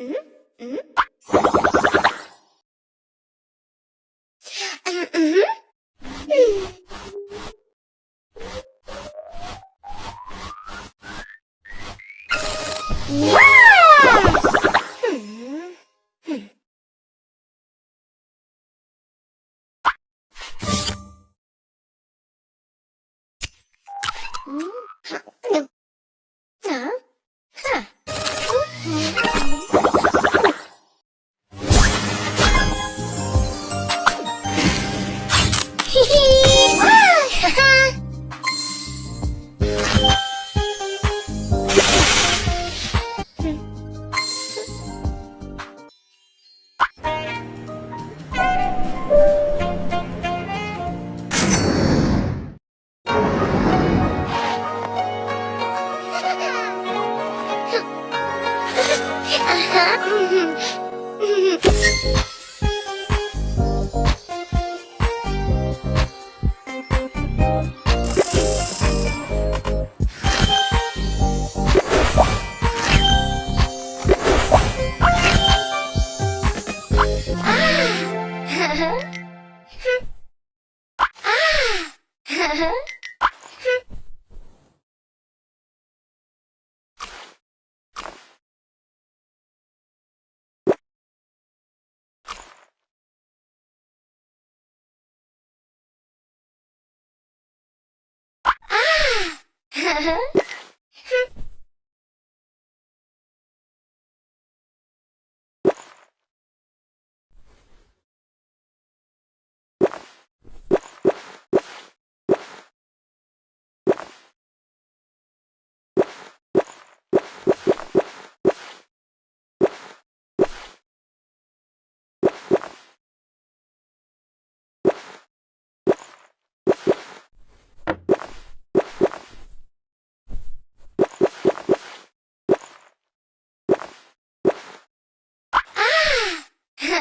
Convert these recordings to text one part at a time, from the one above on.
Mm-hmm. Huh?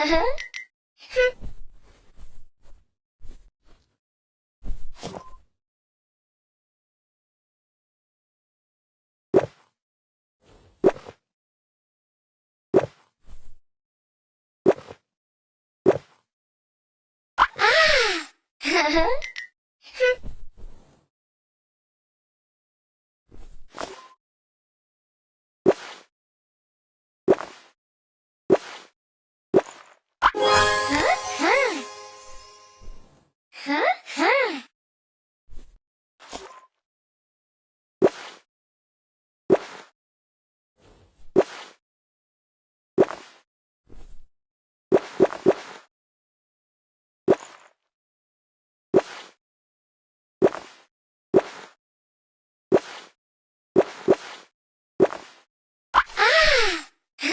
Huh? À.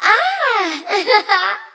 ah!